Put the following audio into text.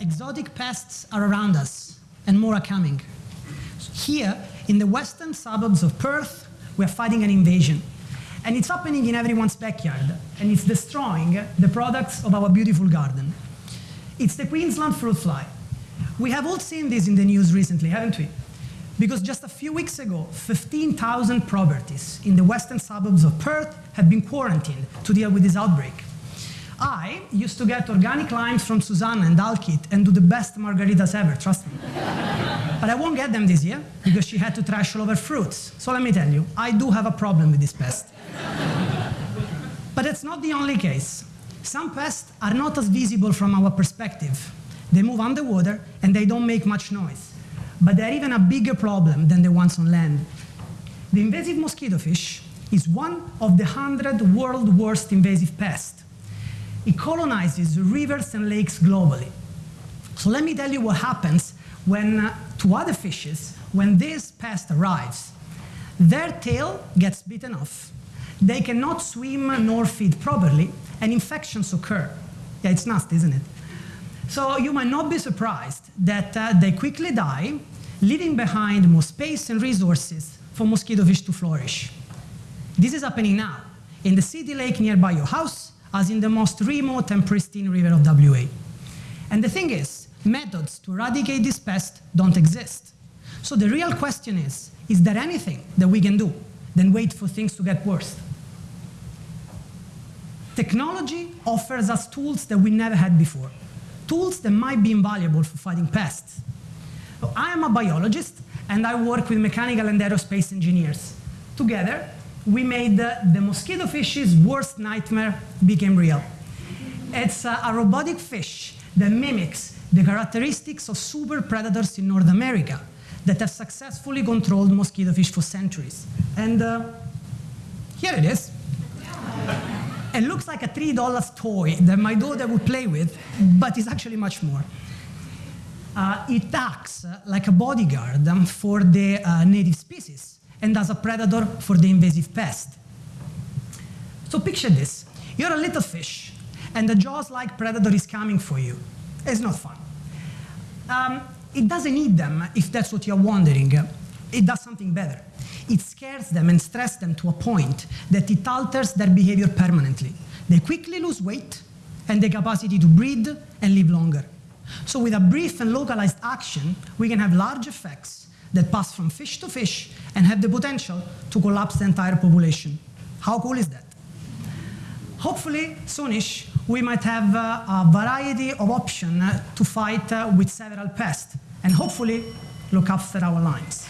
exotic pests are around us, and more are coming. Here, in the western suburbs of Perth, we're fighting an invasion. And it's happening in everyone's backyard, and it's destroying the products of our beautiful garden. It's the Queensland fruit fly. We have all seen this in the news recently, haven't we? Because just a few weeks ago, 15,000 properties in the western suburbs of Perth have been quarantined to deal with this outbreak. I used to get organic limes from Susanna and Alkit and do the best margaritas ever, trust me. but I won't get them this year because she had to trash all over fruits. So let me tell you, I do have a problem with this pest. but it's not the only case. Some pests are not as visible from our perspective. They move underwater and they don't make much noise. But they're even a bigger problem than the ones on land. The invasive mosquito fish is one of the 100 world worst invasive pests. It colonizes rivers and lakes globally. So let me tell you what happens when, uh, to other fishes when this pest arrives. Their tail gets bitten off. They cannot swim nor feed properly, and infections occur. Yeah, it's nasty, isn't it? So you might not be surprised that uh, they quickly die, leaving behind more space and resources for mosquito fish to flourish. This is happening now in the city lake nearby your house, as in the most remote and pristine river of WA. And the thing is, methods to eradicate this pest don't exist. So the real question is, is there anything that we can do than wait for things to get worse? Technology offers us tools that we never had before, tools that might be invaluable for fighting pests. So I am a biologist, and I work with mechanical and aerospace engineers. Together, we made the, mosquito fish's worst nightmare became real. It's a, a robotic fish that mimics the characteristics of super predators in North America that have successfully controlled mosquito fish for centuries. And uh, here it is. It looks like a $3 toy that my daughter would play with, but it's actually much more. Uh, it acts like a bodyguard for the uh, native species and as a predator for the invasive pest. So picture this. You're a little fish, and a jaws-like predator is coming for you. It's not fun. Um, it doesn't eat them, if that's what you're wondering. It does something better. It scares them and stresses them to a point that it alters their behavior permanently. They quickly lose weight and the capacity to breed and live longer. So with a brief and localized action, we can have large effects that pass from fish to fish and have the potential to collapse the entire population. How cool is that? Hopefully, soonish, we might have uh, a variety of options uh, to fight uh, with several pests, and hopefully look after our lines.